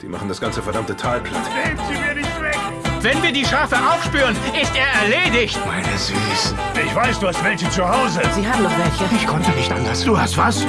Die machen das ganze verdammte Tal platt. Nehmt sie mir nicht weg! Wenn wir die Schafe aufspüren, ist er erledigt. Meine Süßen. Ich weiß, du hast welche zu Hause. Sie haben noch welche. Ich konnte nicht anders. Du hast was?